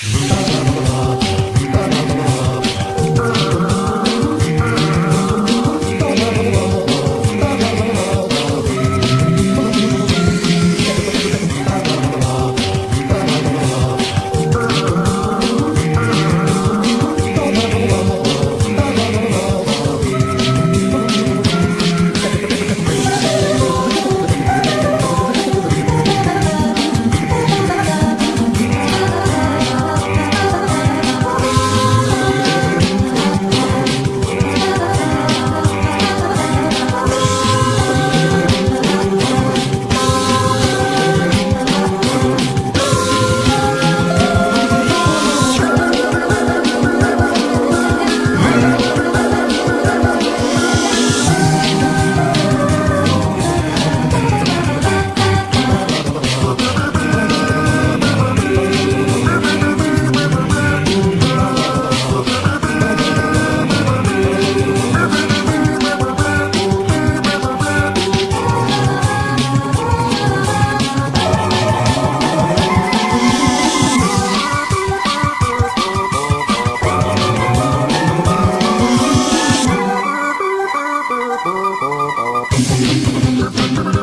Boom. Thank you.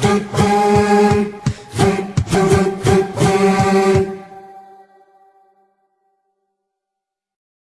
do, do.